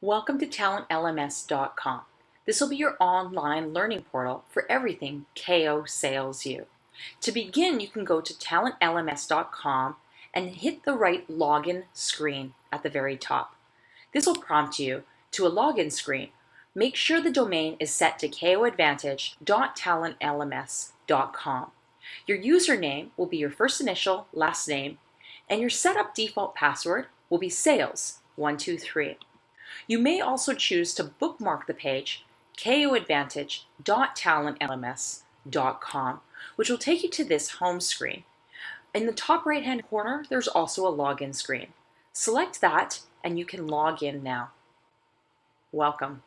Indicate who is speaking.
Speaker 1: Welcome to talentlms.com. This will be your online learning portal for everything KO Sales U. To begin, you can go to talentlms.com and hit the right login screen at the very top. This will prompt you to a login screen. Make sure the domain is set to koadvantage.talentlms.com. Your username will be your first initial, last name, and your setup default password will be sales123. You may also choose to bookmark the page koadvantage.talentlms.com, which will take you to this home screen. In the top right hand corner, there's also a login screen. Select that and you can log in now. Welcome.